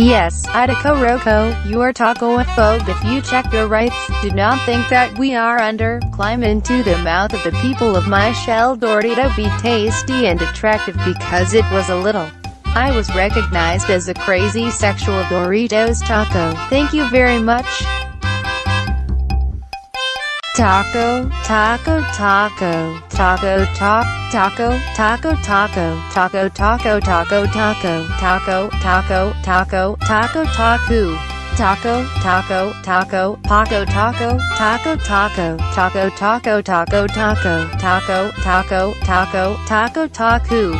Yes, Attica Rocco, you are taco-phobe if you check your rights. Do not think that we are under, climb into the mouth of the people of my shell Dorito be tasty and attractive because it was a little. I was recognized as a crazy sexual Doritos taco. Thank you very much. Taco, taco, taco, taco, talk, taco, taco, taco, taco, taco, taco, taco, taco, taco, taco, taco, taco, taco, taco, taco, paco, taco, taco, taco, taco, taco, taco, taco, taco, taco, taco, taco, taco, taco.